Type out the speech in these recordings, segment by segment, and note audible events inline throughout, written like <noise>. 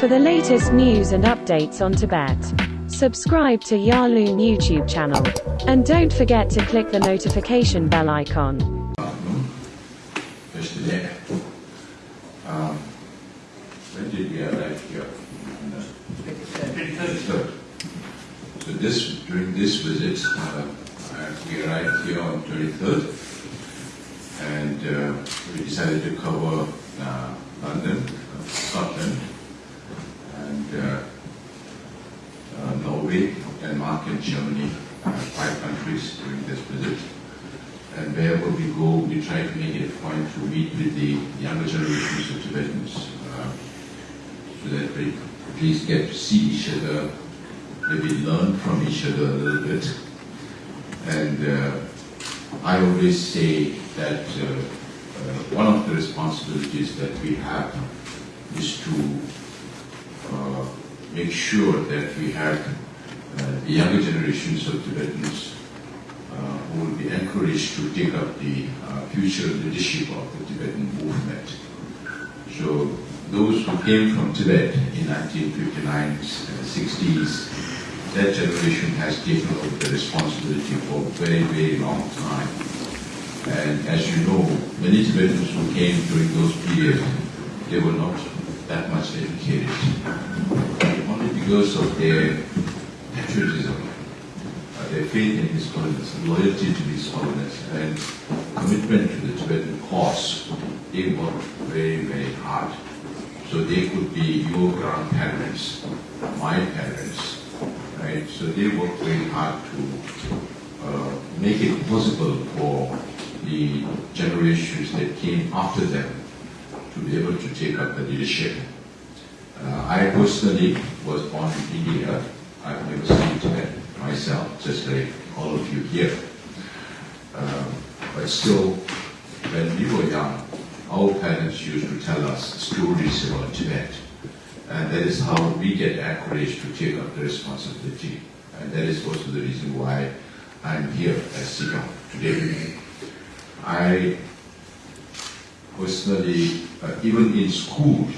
For the latest news and updates on Tibet, subscribe to Yarloon YouTube channel. And don't forget to click the notification bell icon. So this, during this visit, uh, we arrived here on twenty-third, and uh, we decided to cover uh, London, uh, Scotland, and uh, uh, Norway, Denmark, and Germany, five countries during this visit. And wherever we go, we try to make it a point to meet with the younger generations of Tibetans, uh, so that we at least get to see each other, maybe learn from each other a little bit. And uh, I always say that uh, uh, one of the responsibilities that we have is to uh, make sure that we have uh, the younger generations of Tibetans uh, who will be encouraged to take up the future leadership of the Tibetan movement. So those who came from Tibet in 1959 and 60s, that generation has taken over the responsibility for a very, very long time. And as you know, many Tibetans who came during those periods, they were not that much educated. Only because of their patriotism, uh, their faith in His Holiness, loyalty to His Holiness, and commitment to the Tibetan cause, they worked very, very hard. So they could be your grandparents, my parents, right? So they worked very hard to uh, make it possible for the generations that came after them to be able to take up the leadership. Uh, I personally was born in India. I've never seen Tibet myself, just like all of you here. Um, but still, when we were young, our parents used to tell us stories about Tibet. And that is how we get encouraged to take up the responsibility. And that is also the reason why I'm here as Sikyong today. I personally, uh, even in school,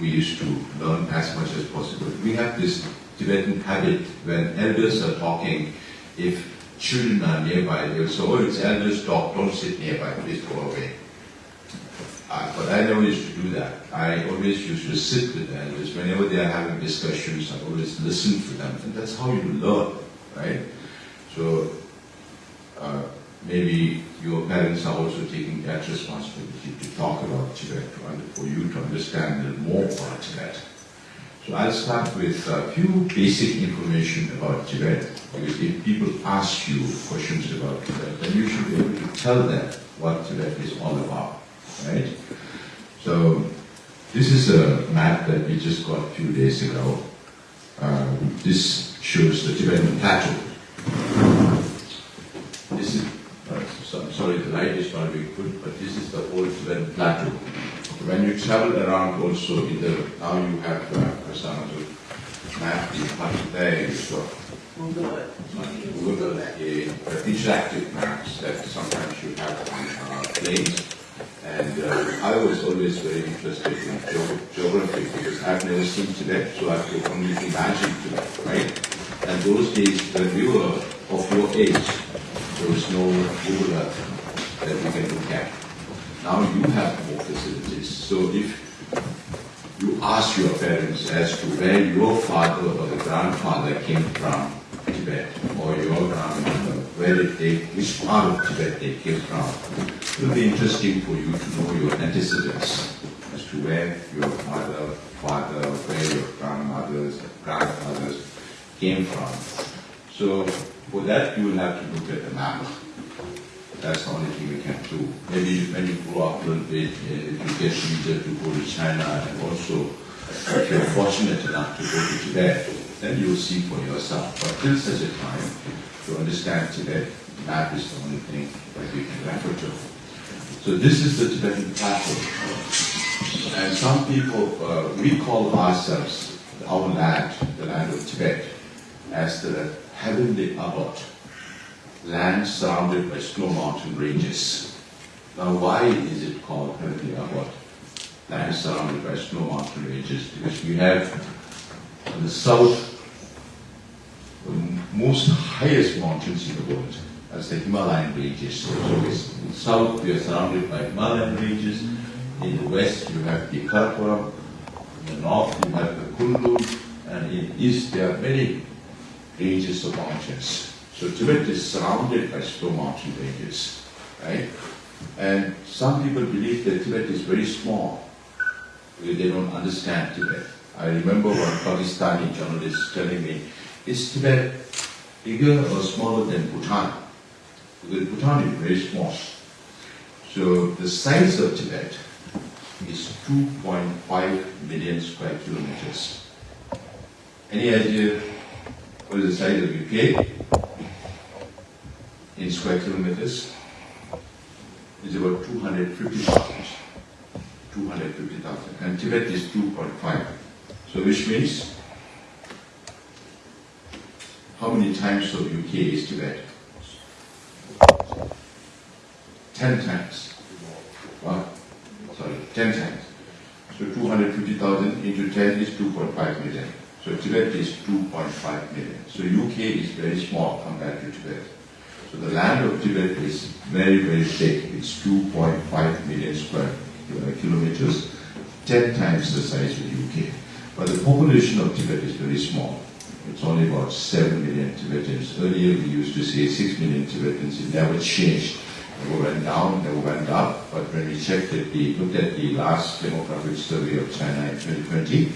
we used to learn as much as possible. We have this Tibetan habit when elders are talking, if children are nearby, they'll say, oh, it's elders talk, don't sit nearby, please go away. Uh, but I never used to do that. I always used to sit with elders. Whenever they are having discussions, I always listen to them. And that's how you learn, right? So uh, maybe your parents are also taking that responsibility to talk about Tibet, to, for you to understand more about Tibet. So I'll start with a few basic information about Tibet. Because if people ask you questions about Tibet, then you should be able to tell them what Tibet is all about, right? So this is a map that we just got a few days ago. Uh, this shows the Tibetan plateau. This is, uh, so I'm sorry the light is not very good, but this is the old Tibetan plateau. When you travel around also in the, now you have uh, a sort of map, have there, you've got Google, uh, interactive maps that sometimes you have on uh, planes. And uh, I was always very interested in ge- geography because I've never seen Tibet, so I could only imagine Tibet, right? And those days when we were of your age, there was no Earth that we can look at. Now you have more facilities. So if you ask your parents as to where your father or the grandfather came from Tibet, or your grandmother, where did they, which part of Tibet they came from, it will be interesting for you to know your antecedents as to where your mother, father, where your grandmothers, grandfathers came from. So for that, you will have to look at the map. That's the only thing we can do. Maybe when you grow up a little bit, uh, you get easier to go to China and also if you're fortunate enough to go to Tibet, then you'll see for yourself. But till such a time, to understand Tibet, map is the only thing that we can refer to. So this is the Tibetan plateau. And some people, uh, we call ourselves, our land, the land of Tibet, as the heavenly abode land surrounded by snow mountain ranges. Now, why is it called Heavenly Abode? land surrounded by snow mountain ranges because we have on the south the most highest mountains in the world as the Himalayan ranges. So in the south we are surrounded by Himalayan ranges. In the west you have the Karakoram. In the north you have the Kunlun. And in the east there are many ranges of mountains. So Tibet is surrounded by snow mountain ranges, right? And some people believe that Tibet is very small. They don't understand Tibet. I remember one Pakistani journalist telling me, is Tibet bigger or smaller than Bhutan? Because Bhutan is very small. So the size of Tibet is 2.5 million square kilometers. Any idea what is the size of UK in square kilometers? It's about 250,000. 250,000. And Tibet is 2.5. So which means how many times of UK is Tibet? 10 times. What? Sorry, 10 times. So 250,000 into 10 is 2.5 million. So Tibet is 2.5 million. So UK is very small compared to Tibet. So the land of Tibet is very, very big. It's 2.5 million square kilometers, 10 times the size of UK. But the population of Tibet is very small. It's only about 7 million Tibetans. Earlier we used to say 6 million Tibetans. It never changed. Never went down, never went up. But when we checked it, we looked at the last demographic survey of China in 2020,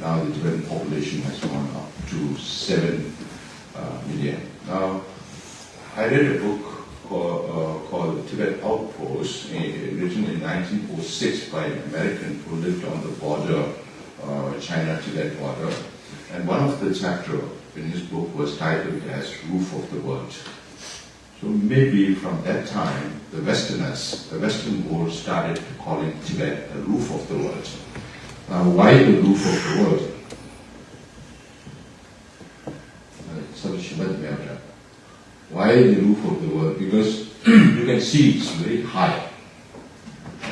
now the Tibetan population has gone up to 7 uh, million. Now, I read a book called, uh, called Tibet Outpost, uh, written in 1906 by an American who lived on the border, uh, China-Tibet border. And one of the chapter in his book was titled as Roof of the World. So maybe from that time, the Westerners, the Western world started calling Tibet the roof of the world. Now, why the roof of the world? Uh, why the roof of the world? Because <clears throat> you can see it's very high,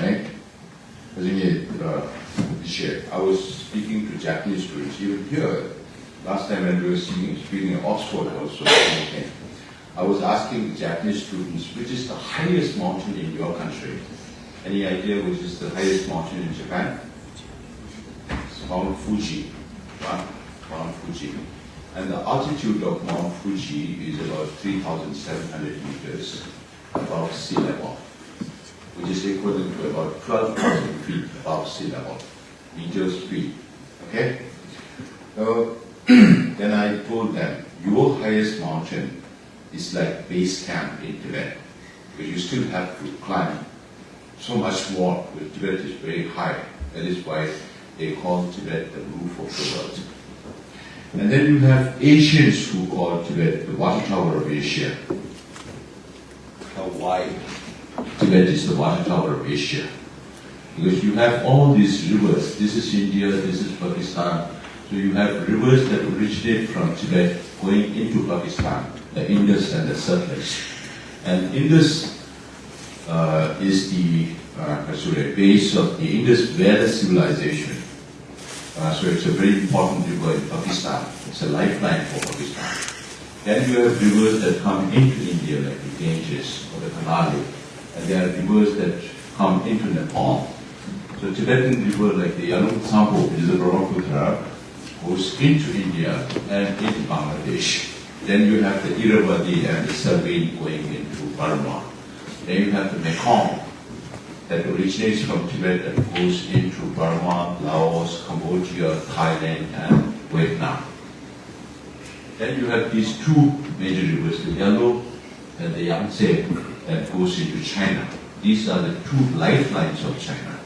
right? Uh, I was speaking to Japanese students even here. Last time when we were speaking, speaking in Oxford also, I was asking Japanese students, which is the highest mountain in your country? Any idea which is the highest mountain in Japan? Mount Fuji. Mount Fuji. And the altitude of Mount Fuji is about 3,700 meters above sea level, which is equivalent to about 12,000 feet above sea level, meters feet. Okay? So, <clears throat> then I told them, your highest mountain is like base camp in Tibet, because you still have to climb so much more, because Tibet is very high. That is why they call Tibet the roof of the world. And then you have Asians who call Tibet the water tower of Asia. Wide Tibet is the water tower of Asia. Because you have all these rivers. This is India, this is Pakistan. So you have rivers that originate from Tibet going into Pakistan, the Indus and the Satluj. And Indus uh, is the uh, sorry, base of the Indus Valley civilization. Uh, so it's a very important river in Pakistan. It's a lifeline for Pakistan. Then you have rivers that come into India, like the Ganges or the Karnali. And there are rivers that come into Nepal. So Tibetan river like the Yarlung Tsangpo, which is the Brahmaputra, goes into India and into Bangladesh. Then you have the Irrawaddy and the Salween going into Burma. Then you have the Mekong, that originates from Tibet and goes into Burma, Laos, Cambodia, Thailand, and Vietnam. Then you have these two major rivers, the Yellow and the Yangtze, that goes into China. These are the two lifelines of China.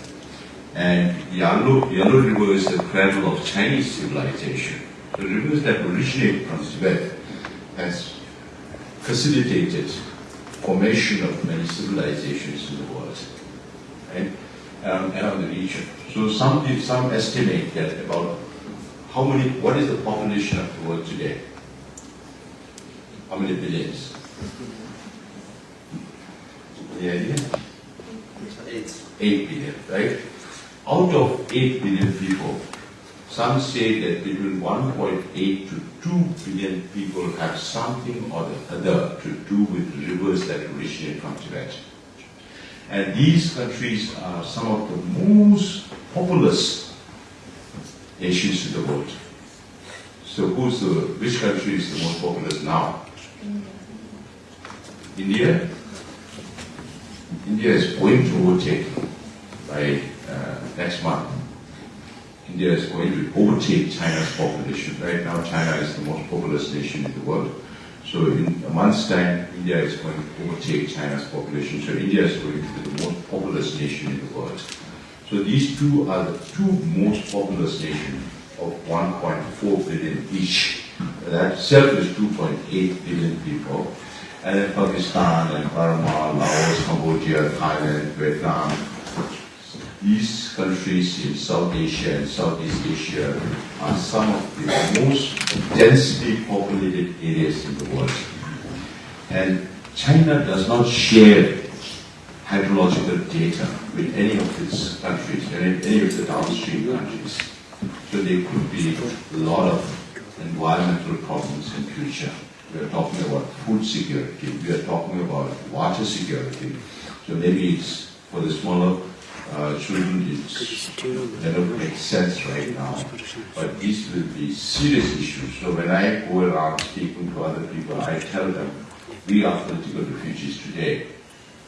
And the Yellow, Yellow River is the cradle of Chinese civilization. The rivers that originate from Tibet has facilitated formation of many civilizations in the world and um, around the region. So some some estimate that about how many, what is the population of the world today? How many billions? Any idea? Eight. Eight billion, right? out of 8 billion people, some say that between 1.8 to 2 billion people have something or the other to do with rivers that originate from Tibet. And these countries are some of the most populous nations in the world. So who's the, which country is the most populous now? India? India is going to overtake by uh, next month. India is going to overtake China's population. Right now, China is the most populous nation in the world. So in a month's time, India is going to overtake China's population. So India is going to be the most populous nation in the world. So these two are the two most populous nations of 1.4 billion each. That itself is 2.8 billion people. And then Pakistan and Burma, Laos, Cambodia, Thailand, Vietnam, these countries in South Asia and Southeast Asia are some of the most densely populated areas in the world. And China does not share hydrological data with any of its countries, any, any of the downstream countries. So there could be a lot of environmental problems in future. We are talking about food security. We are talking about water security. So maybe it's for the smaller uh, children, they don't make sense right now. But these will be serious issues. So when I go around speaking to other people, I tell them, we are political refugees today.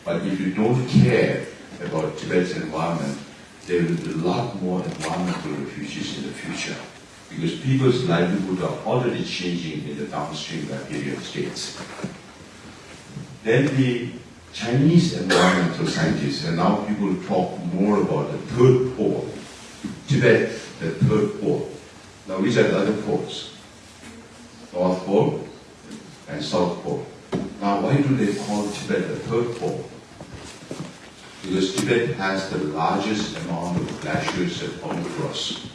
But if you don't care about Tibet's environment, there will be a lot more environmental refugees in the future. Because people's livelihood are already changing in the downstream riparian states. Then the Chinese environmental scientists, and now people talk more about the third pole. Tibet, the third pole. Now, which are the other poles? North Pole and South Pole. Now, why do they call Tibet the third pole? Because Tibet has the largest amount of glaciers and permafrost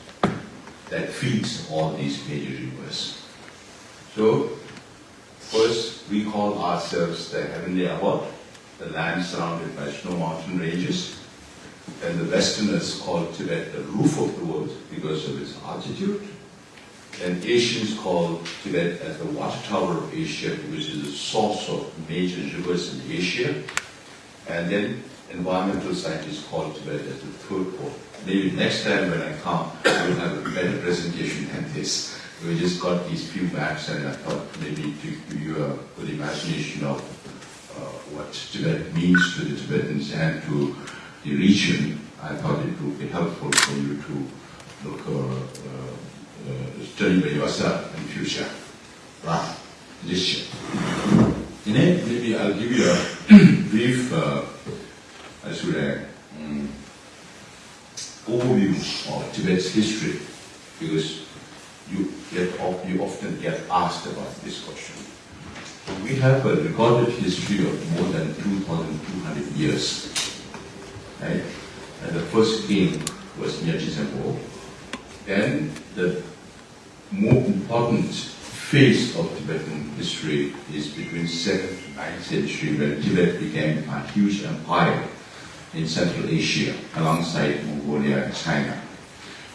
that feeds all these major rivers. So, first, we call ourselves the heavenly abode the land surrounded by snow mountain ranges. And the Westerners call Tibet the roof of the world because of its altitude. And Asians call Tibet as the water tower of Asia it is the source of major rivers in Asia. And then environmental scientists call Tibet as the third pole. Maybe next time when I come, I will have a better presentation than this. We just got these few maps and I thought maybe to give you a good imagination of what Tibet means to the Tibetans and to the region, I thought it would be helpful for you to look uh, uh, study by yourself in future. Right, this year. In it, maybe I'll give you a <clears throat> brief, uh, I should um, overview of Tibet's history, because you get you often get asked about this question. We have a recorded history of more than 2,200 years. Right? And the first king was Nyatri Tsenpo. Then the more important phase of Tibetan history is between 7th to 9th century when Tibet became a huge empire in Central Asia alongside Mongolia and China.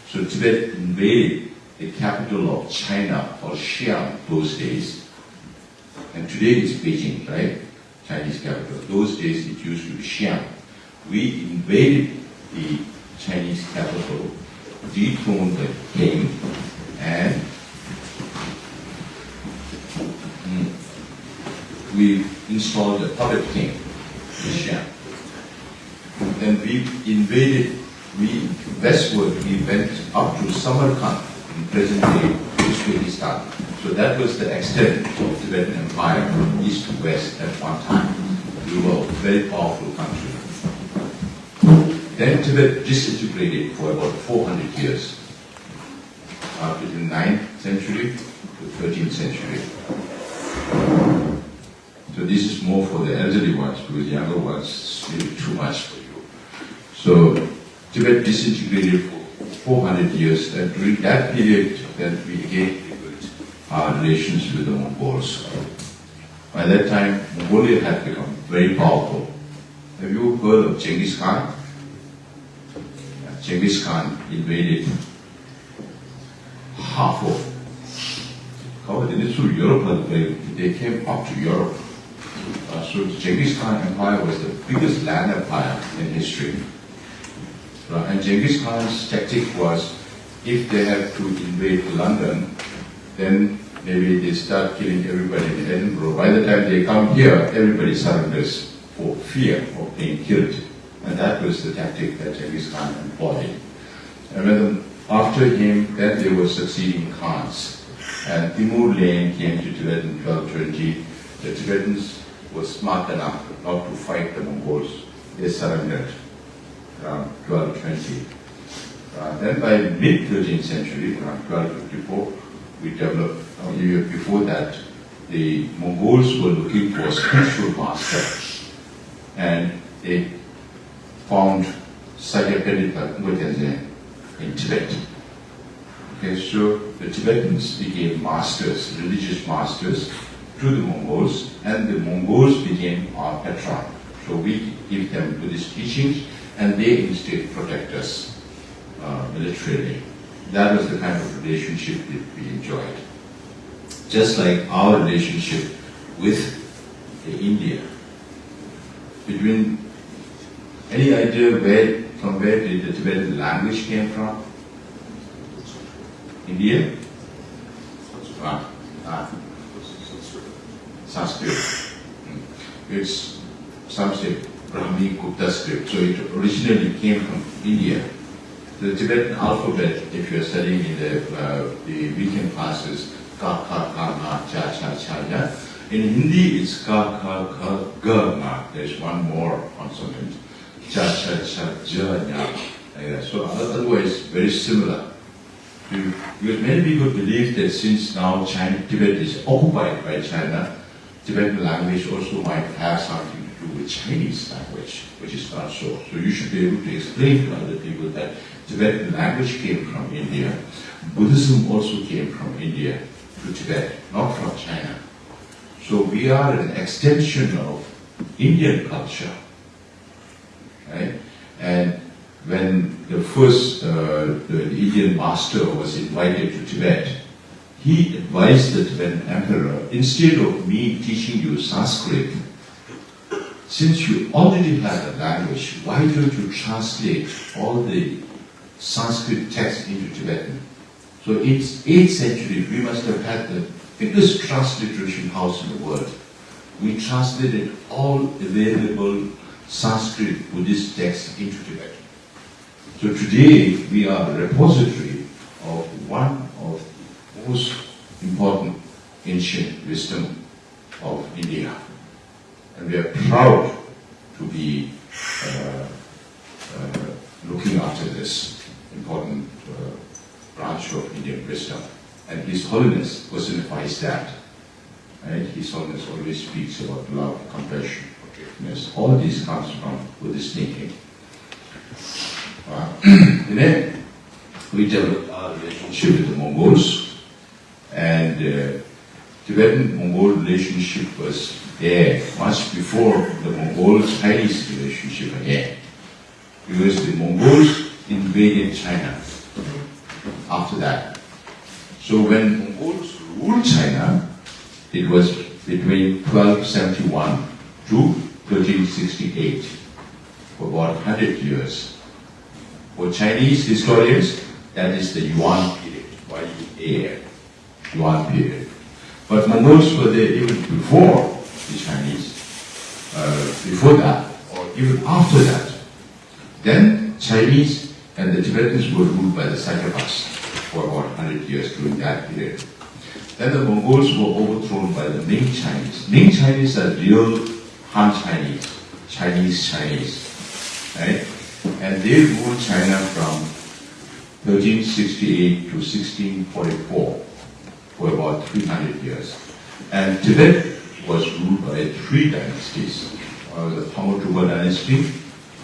So Tibet invaded the capital of China or Xi'an those days and today it's Beijing, right? Chinese capital. Those days it used to be Xi'an. We invaded the Chinese capital, dethroned the king, and mm, we installed a puppet king in Xi'an. Then we invaded, we westward, we went up to Samarkand in present-day Uzbekistan so that was the extent of Tibetan Empire from east to west at one time. We were a very powerful country. Then Tibet disintegrated for about 400 years, uh, the 9th century to 13th century. So this is more for the elderly ones, because the younger ones, really too much for you. So Tibet disintegrated for 400 years, and during that period, then we again our relations with the Mongols. By that time, Mongolia had become very powerful. Have you heard of Genghis Khan? Genghis Khan invaded half of covered in through Europe, they, came up to Europe. Uh, so Genghis Khan Empire was the biggest land empire in history. And Genghis Khan's tactic was, if they have to invade London, then maybe they start killing everybody in Edinburgh. By the time they come here, everybody surrenders for fear of being killed. And that was the tactic that Genghis Khan employed. And when, after him, then there were succeeding Khans. And Timur Lenk came to Tibet in 1220. The Tibetans were smart enough not to fight the Mongols. They surrendered around 1220. Uh, then by mid-13th century, around 1254, we developed, a year before that, the Mongols were looking for spiritual master. And they found Sakya Pandita Ngotenzin in Tibet. Okay, so the Tibetans became masters, religious masters to the Mongols, and the Mongols became our patron. So we give them Buddhist teachings, and they instead protect us uh, militarily. That was the kind of relationship that we enjoyed. Just like our relationship with India. Between any idea where from where did the Tibetan language came from? India? Ah, ah. Sanskrit. Hmm. It's say Brahmi Gupta script. So it originally came from India. The Tibetan alphabet, if you're studying in the, uh, the weekend classes, ka, ka, ka, ma, cha, cha, cha, ya. In Hindi, it's ka, ka, ka, ga, ma. There's one more consonant. Cha, cha, cha, ja, ya. Like so otherwise, very similar. Because many people believe that since now China, Tibet is occupied by China, Tibetan language also might have something to do with Chinese language, which is not so. So you should be able to explain to other people that Tibetan language came from India. Buddhism also came from India to Tibet, not from China. So we are an extension of Indian culture. Right? And when the first uh, the Indian master was invited to Tibet, he advised the Tibetan emperor, instead of me teaching you Sanskrit, since you already have a language, why don't you translate all the Sanskrit texts into Tibetan? So it's 8th century, we must have had the biggest transliteration house in the world. We translated all available Sanskrit Buddhist texts into Tibetan. So today we are a repository of one of the most important ancient wisdom of India. And we are proud to be uh, uh, looking after this important uh, branch of Indian wisdom. And His Holiness personifies that. Right? His Holiness always speaks about love, compassion, forgiveness. All this comes from Buddhist thinking. <clears throat> and then we developed our relationship with the Mongols, and uh, Tibetan-Mongol relationship was there much before the Mongol-Chinese relationship again, because the Mongols invaded China after that. So when Mongols ruled China, it was between 1271 to 1368, for about 100 years. For Chinese historians, that is the Yuan period, Y-U-A-N, Yuan period. But Mongols were there even before the Chinese, uh, before that, or even after that. Then Chinese and the Tibetans were ruled by the Sakyapas for about 100 years during that period. Then the Mongols were overthrown by the Ming Chinese. Ming Chinese are real Han Chinese, Chinese Chinese, right? And they ruled China from 1368 to 1644 for about 300 years. And Tibet was ruled by three dynasties. Uh, the Phagmodrupa dynasty,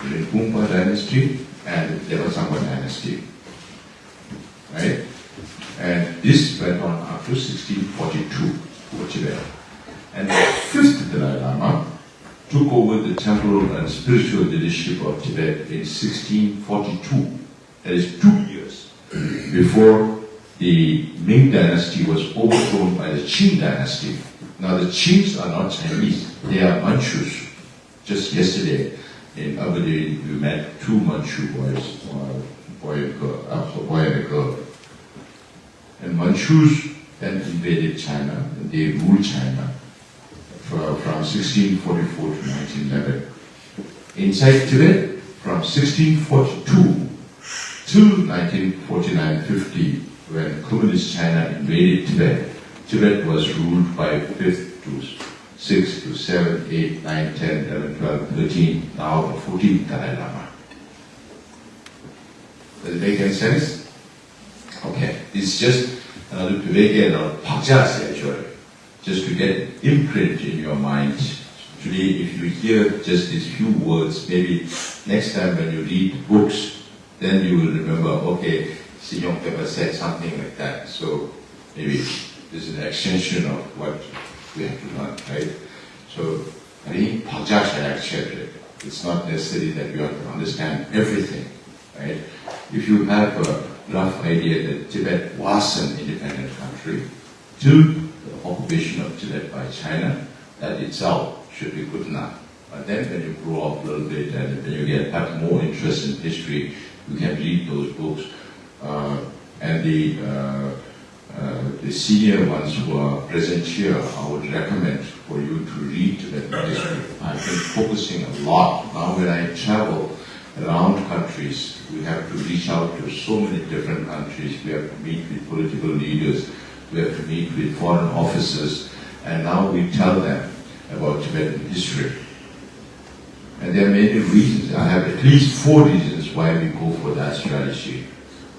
the Rinpungpa dynasty, and the Devasangpa dynasty. Right? And this went on up to 1642 for Tibet. And the fifth Dalai Lama took over the temporal and spiritual leadership of Tibet in 1642 that is two years, before the Ming dynasty was overthrown by the Qing dynasty. Now the Qings are not Chinese, they are Manchus. Just yesterday in Dhabi, we met two Manchu boys, uh, boy and girl, uh, boy and Manchus then invaded China, and they ruled China from, from 1644 to 1911. Inside Tibet, from 1642 to 1949-50, when communist China invaded Tibet, Tibet was ruled by 5th to 6 to 7, 8, 9, 10, 11, 12, 13, now the 14th Dalai Lama. Does it make any sense? Okay, it's just another Viveka or Pakjasya actually, just to get imprint in your mind. Today, if you hear just these few words, maybe next time when you read books, then you will remember, okay, Sikyong Penpa said something like that. So maybe this is an extension of what we have to learn, right? So I think Pakjasya actually, it's not necessary that you have to understand everything, right? If you have a rough idea that Tibet was an independent country to the occupation of Tibet by China, that itself should be good enough. But then when you grow up a little bit and when you get have more interest in history, you can read those books. Uh, and the, uh, uh, the senior ones who are present here, I would recommend for you to read Tibetan history. I've been focusing a lot. Now when I travel, around countries. We have to reach out to so many different countries. We have to meet with political leaders. We have to meet with foreign officers. And now we tell them about Tibetan history. And there are many reasons. I have at least four reasons why we go for that strategy.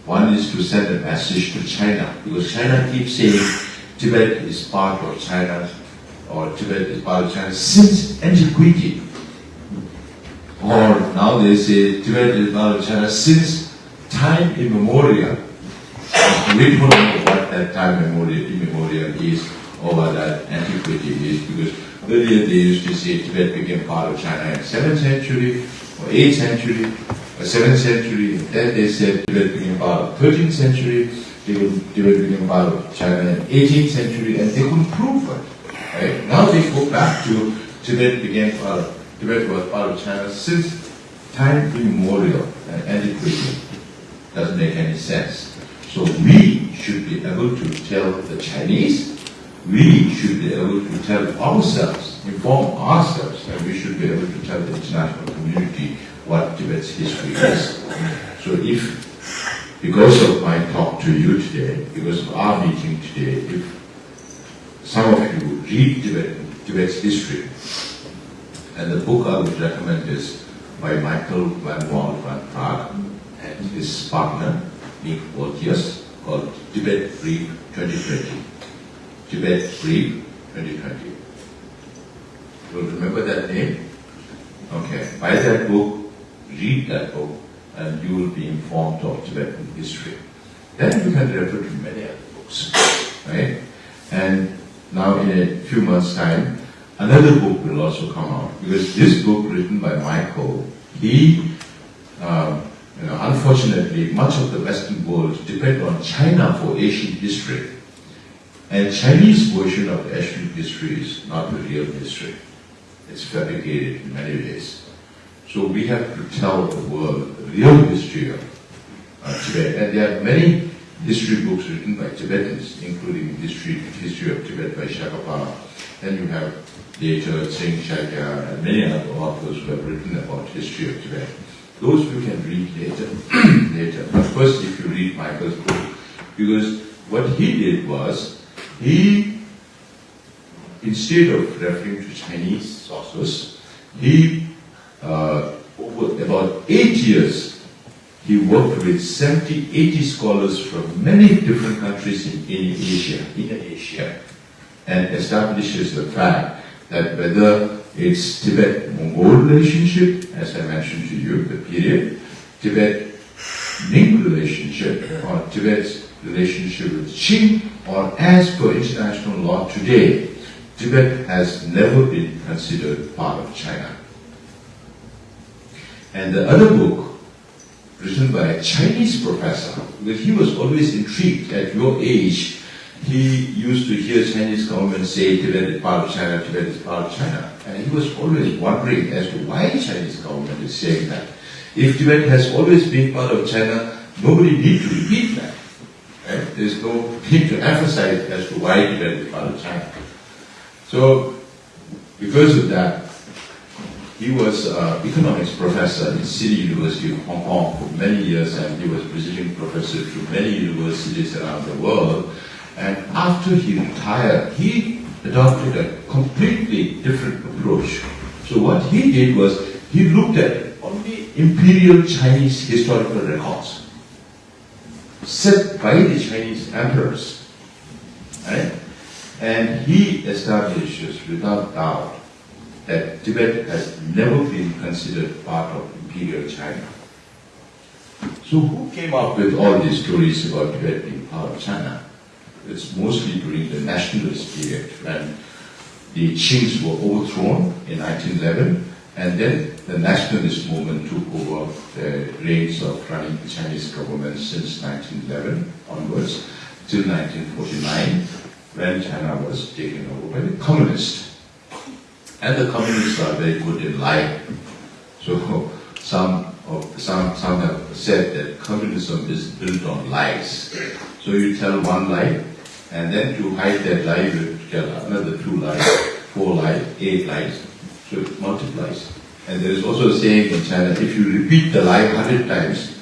One is to send a message to China, because China keeps saying Tibet is part of China, or Tibet is part of China since antiquity. Or now they say Tibet is part of China since time immemorial. We don't know what that time immemorial, immemorial is or what that antiquity is because earlier they used to say Tibet became part of China in 7th century or 8th century or 7th century. And then they said Tibet became part of 13th century. Tibet became part of China in 18th century and they couldn't prove it. Right? Now they go back to Tibet became part of Tibet was part of China since time immemorial and antiquity. Doesn't make any sense. So we should be able to tell the Chinese, we should be able to tell ourselves, inform ourselves, and we should be able to tell the international community what Tibet's history is. So if, because of my talk to you today, because of our meeting today, if some of you read Tibet, Tibet's history, and the book I would recommend is by Michael Van Walt van Praag and his partner, Miek Boltjes, called Tibet Brief 2020. Tibet Brief 2020. You'll remember that name? Okay. Buy that book, read that book, and you will be informed of Tibetan history. Then you can refer to many other books. Right? And now in a few months' time, another book will also come out because this book written by Michael, he, um, you know, unfortunately, much of the Western world depend on China for Asian history. And Chinese version of Asian history is not the real history. It's fabricated in many ways. So we have to tell the world the real history of uh, Tibet. And there are many history books written by Tibetans, including history, history of Tibet by Shakabpa. Then you have later Tsering Shakya and many other authors who have written about history of Tibet. Those you can read later. <clears throat> later. But first, if you read Michael's book, because what he did was he, instead of referring to Chinese sources, he uh, over about eight years, he worked with 70, 80 scholars from many different countries in, in Asia, in Asia, and establishes the fact that whether it's Tibet-Mongol relationship, as I mentioned to you, the period, Tibet-Ming relationship, or Tibet's relationship with Qing, or as per international law today, Tibet has never been considered part of China. And the other book written by a Chinese professor, because he was always intrigued at your age. He used to hear Chinese government say Tibet is part of China, Tibet is part of China. And he was always wondering as to why Chinese government is saying that. If Tibet has always been part of China, nobody need to repeat that. Right? There's no need to emphasize as to why Tibet is part of China. So, because of that, he was an economics professor in City University of Hong Kong for many years, and he was visiting professor to many universities around the world. And after he retired, he adopted a completely different approach. So what he did was he looked at only imperial Chinese historical records set by the Chinese emperors. Right? And he establishes without doubt that Tibet has never been considered part of imperial China. So who came up with all these stories about Tibet being part of China? It's mostly during the nationalist period when the Qings were overthrown in 1911 and then the nationalist movement took over the reins of running the Chinese government since 1911 onwards till 1949 when China was taken over by the communists. And the communists are very good in lying. So some of some some have said that communism is built on lies. So you tell one lie, and then to hide that lie, you tell another two lies, four lies, eight lies. So it multiplies. And there is also a saying in China, if you repeat the lie hundred times,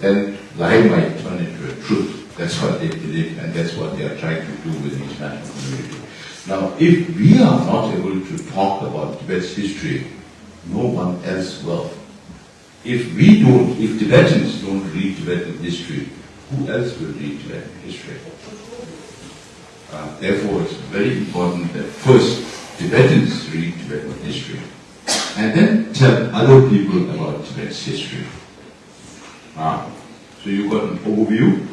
then lie might turn into a truth. That's what they believe, and that's what they are trying to do with the international community. Now, if we are not able to talk about Tibet's history, no one else will. If we don't, if Tibetans don't read Tibetan history, who else will read Tibetan history? Uh, therefore, it's very important that first Tibetans read Tibetan history and then tell other people about Tibet's history. Ah, so you got an overview.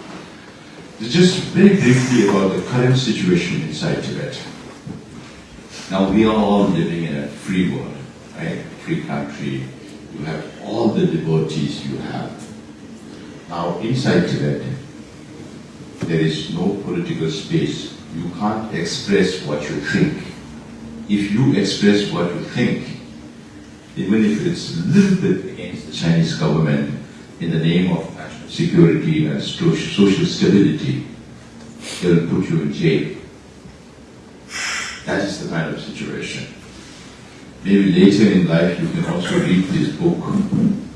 Just very briefly about the current situation inside Tibet. Now we are all living in a free world, right? Free country. You have all the liberties you have. Now inside Tibet, there is no political space. You can't express what you think. If you express what you think, even if it's a little bit against the Chinese government in the name of national security and social stability, they'll put you in jail. That is the kind of situation. Maybe later in life you can also read this book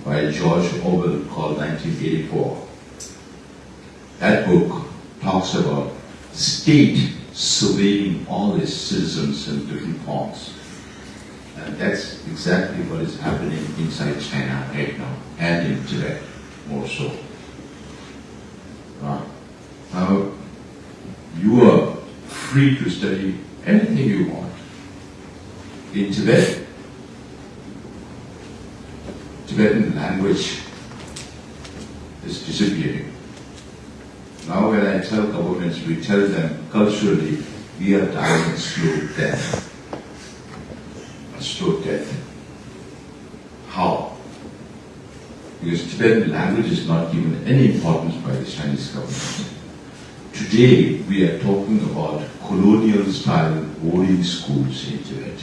by George Orwell called 1984. That book talks about state surveying all its citizens in different forms. And that's exactly what is happening inside China right now, and in Tibet more so. Uh, now, you are free to study anything you want. In Tibet, Tibetan language is disappearing. Now when I tell governments, we tell them culturally, we are dying slow death. A slow death. How? Because Tibetan language is not given any importance by the Chinese government. Today, we are talking about colonial style boarding schools in Tibet.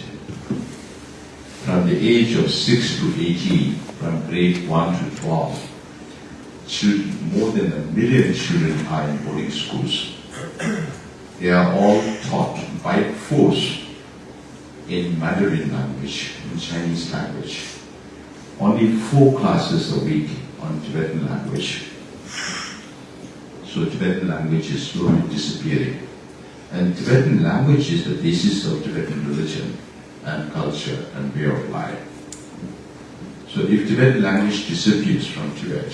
From the age of 6 to 18, from grade 1 to 12, children, more than a million children are in boarding schools. They are all taught by force in Mandarin language, in Chinese language. Only four classes a week on Tibetan language. So Tibetan language is slowly disappearing. And Tibetan language is the basis of Tibetan religion and culture and way of life. So if Tibetan language disappears from Tibet,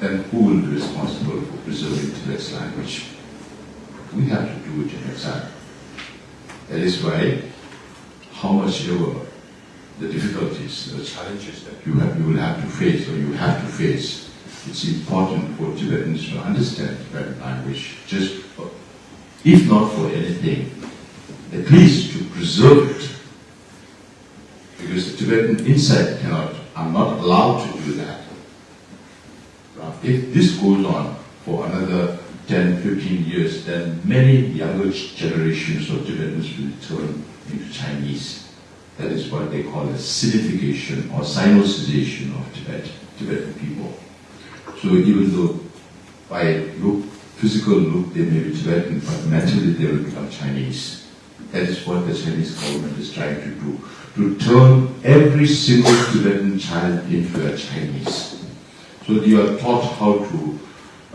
then who will be responsible for preserving Tibet's language? We have to do it in exile. That is why, how much ever the difficulties, the challenges that you, have, you will have to face or you have to face it's important for Tibetans to understand Tibetan language, just if not for anything, at least to preserve it. Because the Tibetan inside cannot, are not allowed to do that. If this goes on for another 10, 15 years, then many younger generations of Tibetans will turn into Chinese. That is what they call a Sinification or Sinicization of Tibet, Tibetan people. So even though by look, physical look they may be Tibetan, but mentally they will become Chinese. That is what the Chinese government is trying to do, to turn every single Tibetan child into a Chinese. So they are taught how to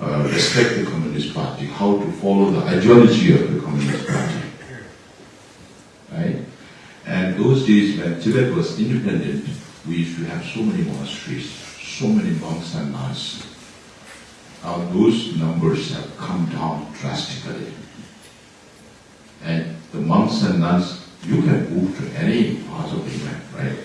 uh, respect the Communist Party, how to follow the ideology of the Communist Party. Right? And those days when Tibet was independent, we used to have so many monasteries, so many monks and nuns. Now those numbers have come down drastically. And the monks and nuns, you can move to any part of Tibet, right?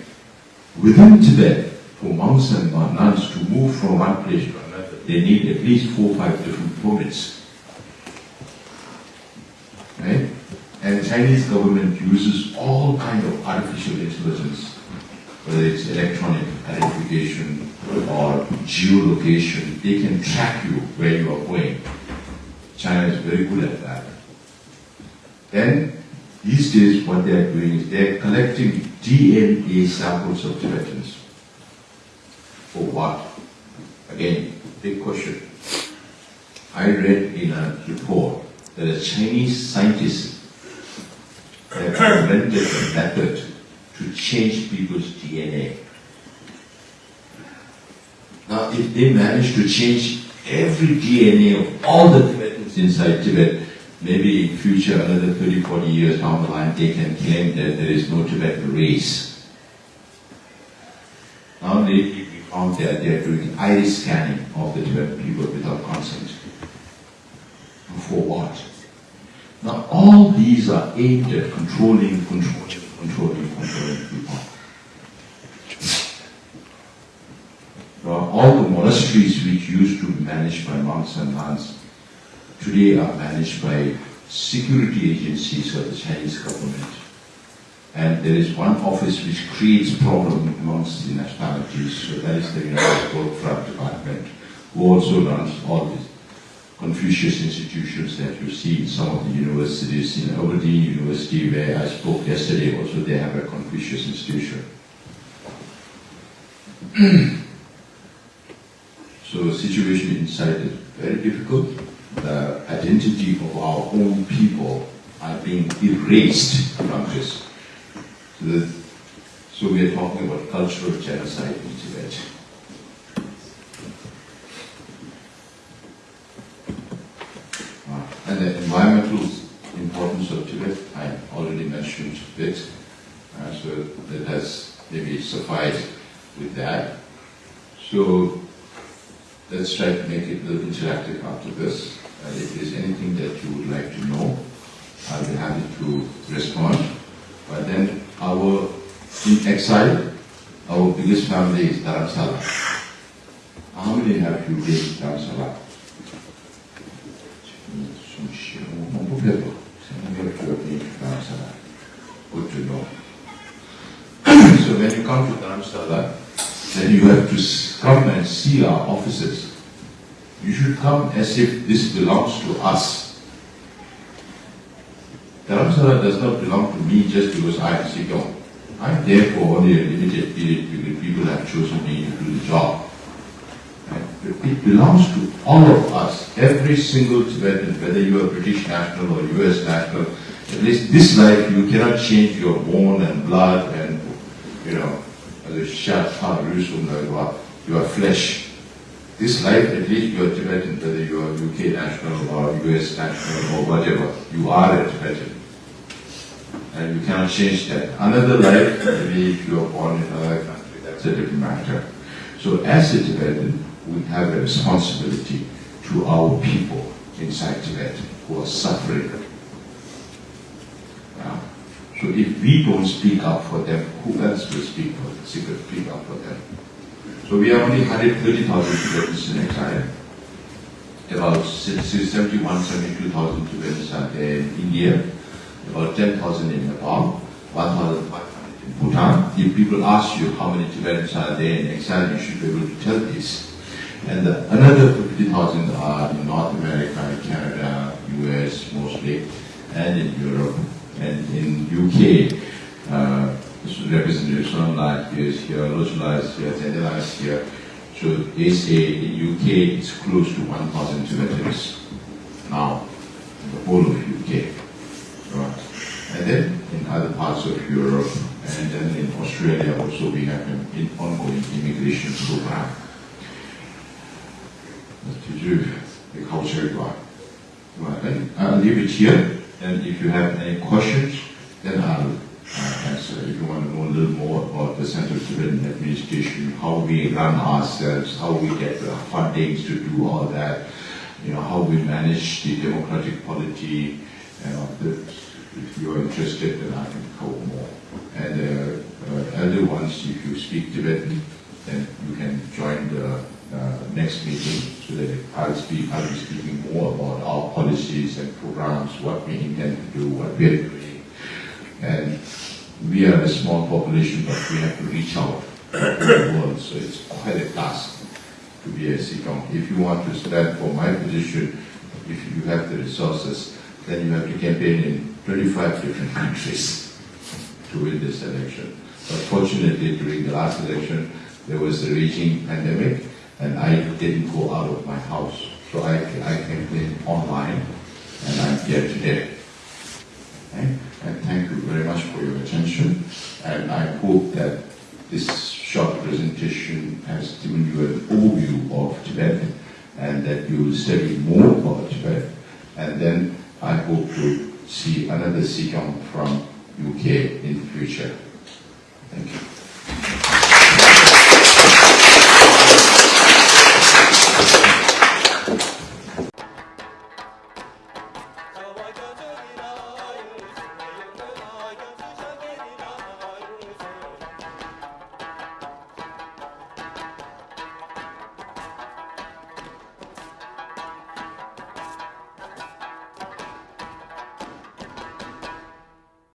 Within Tibet, for monks and nuns to move from one place to another, they need at least four or five different permits. Right? And Chinese government uses all kind of artificial intelligence, whether it's electronic identification or geolocation, they can track you where you are going. China is very good at that. Then, these days what they are doing is they are collecting DNA samples of Tibetans. For what? Again, big question. I read in a report that a Chinese scientist have invented a method to change people's DNA. Now, if they manage to change every DNA of all the Tibetans inside Tibet, maybe in future, another 30, 40 years down the line, they can claim that there is no Tibetan race. Now found that they are doing iris scanning of the Tibetan people without consent. For what? Now all these are aimed at controlling, controlling, controlling, controlling people. Now, all the monasteries which used to be managed by monks and nuns today are managed by security agencies of the Chinese government. And there is one office which creates problem amongst the nationalities, so that is the United Front Department, who also runs all these Confucius institutions that you see in some of the universities. In Aberdeen University, where I spoke yesterday, also they have a Confucius institution. <clears throat> so the situation inside is very difficult. The identity of our own people are being erased from this. So, we are talking about cultural genocide in Tibet. Uh, and the environmental importance of Tibet, I already mentioned a bit, uh, so that has maybe sufficed with that. So let's try to make it a little interactive after this. Uh, if there's anything that you would like to know, I'll be happy to respond. But then our, in exile, our biggest family is Dharamsala. How many have you been in Dharamsala? Good to know. so when you come to Dharamsala, then you have to come and see our offices. You should come as if this belongs to us. Dharamsala does not belong to me just because I am Sikyong. I'm there for only a limited period because people have chosen me to do the job. It belongs to all of us, every single Tibetan, whether you are British national or US national. At least this life, you cannot change your bone and blood and, you know, your flesh. This life, at least you are Tibetan, whether you are UK national or US national or whatever, you are a Tibetan. And you cannot change that. Another life, maybe if you are born in another country, that's a different matter. So as a Tibetan, we have a responsibility to our people inside Tibet who are suffering. Yeah. So if we don't speak up for them, who else will speak for them, speak up for them? So we have only 130,000 Tibetans in exile. About 71, 72,000 Tibetans are there in India, about 10,000 in Nepal, 1,500 in Bhutan. If people ask you how many Tibetans are there in exile, you should be able to tell this. And the, another 50,000 are in North America, Canada, US mostly, and in Europe, and in UK. Uh, Representative Sonlight is here, Lojala here, Zendela here. So they say in UK it's close to 1,000 Tibetans now, the whole of UK. In other parts of Europe, and then in Australia also we have an ongoing immigration program. To do the culture right. Right, I'll leave it here, and if you have any questions, then I'll uh, answer. If you want to know a little more about the Central Tibetan Administration, how we run ourselves, how we get the fundings to do all that, you know, how we manage the democratic polity, you know, the, if you're interested, then I can cover more. And uh, uh, elder ones, if you speak Tibetan, then you can join the uh, next meeting so that I'll speak, I'll be speaking more about our policies and programs, what we intend to do, what we're doing. And we are a small population, but we have to reach out to the world, so it's quite a task to be a Sikyong. If you want to stand for my position, if you have the resources, then you have to campaign in 25 different countries to win this election. But fortunately, during the last election, there was a raging pandemic, and I didn't go out of my house. So I, I campaigned online, and I'm here today. Okay? And thank you very much for your attention, and I hope that this short presentation has given you an overview of Tibet, and that you will study more about Tibet, and then I hope to see another Sikyong from UK in the future. Thank you.